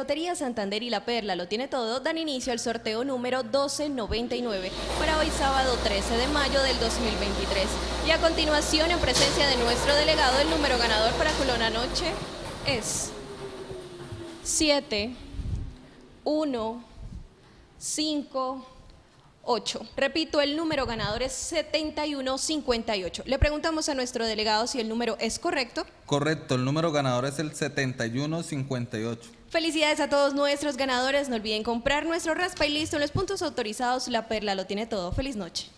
Lotería Santander y La Perla lo tiene todo, dan inicio al sorteo número 1299 para hoy sábado 13 de mayo del 2023. Y a continuación, en presencia de nuestro delegado, el número ganador para Culona Noche es 7, 1, 5, 8. Repito, el número ganador es 7158. Le preguntamos a nuestro delegado si el número es correcto. Correcto, el número ganador es el 7158. Felicidades a todos nuestros ganadores. No olviden comprar nuestro raspa y listo en los puntos autorizados. La Perla lo tiene todo. Feliz noche.